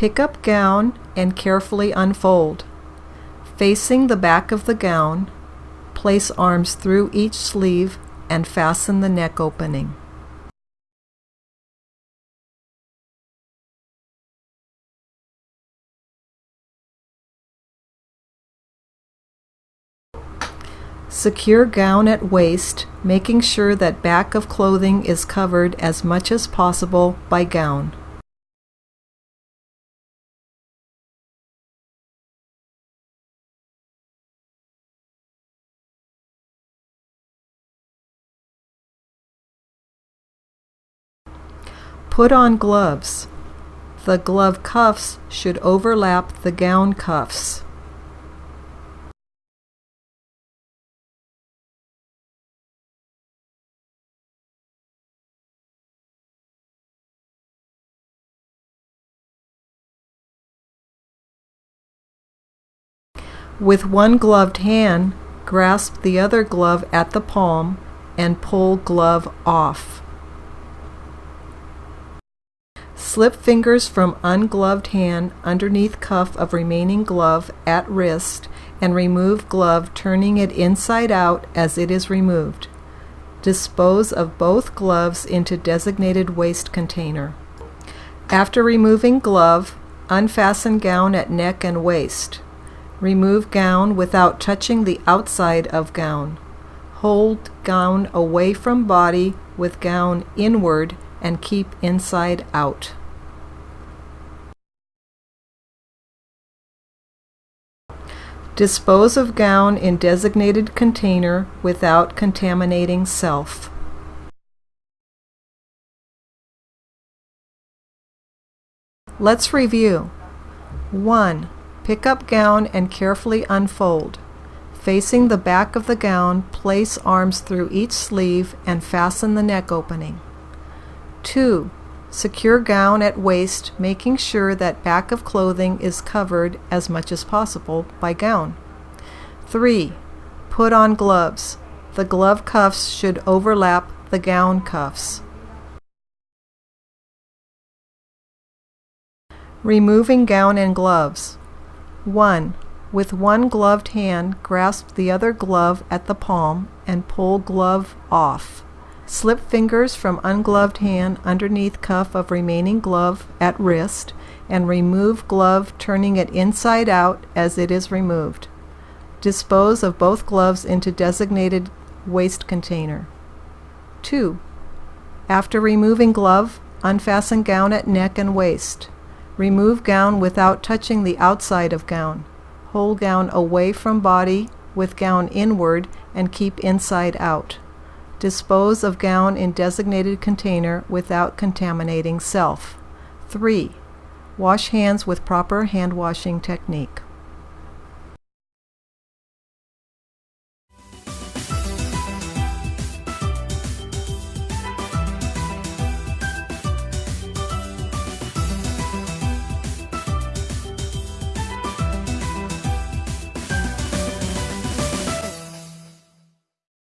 Pick up gown and carefully unfold. Facing the back of the gown, place arms through each sleeve and fasten the neck opening. Secure gown at waist, making sure that back of clothing is covered as much as possible by gown. Put on gloves. The glove cuffs should overlap the gown cuffs. With one gloved hand, grasp the other glove at the palm and pull glove off. Slip fingers from ungloved hand underneath cuff of remaining glove at wrist and remove glove turning it inside out as it is removed. Dispose of both gloves into designated waste container. After removing glove, unfasten gown at neck and waist. Remove gown without touching the outside of gown. Hold gown away from body with gown inward and keep inside out. Dispose of gown in designated container without contaminating self. Let's review. 1. Pick up gown and carefully unfold. Facing the back of the gown, place arms through each sleeve and fasten the neck opening. 2. Secure gown at waist, making sure that back of clothing is covered as much as possible by gown. 3. Put on gloves. The glove cuffs should overlap the gown cuffs. Removing gown and gloves. 1. With one gloved hand, grasp the other glove at the palm and pull glove off. Slip fingers from ungloved hand underneath cuff of remaining glove at wrist and remove glove turning it inside out as it is removed. Dispose of both gloves into designated waste container. 2. After removing glove, unfasten gown at neck and waist. Remove gown without touching the outside of gown. Hold gown away from body with gown inward and keep inside out. Dispose of gown in designated container without contaminating self. 3. Wash hands with proper hand washing technique.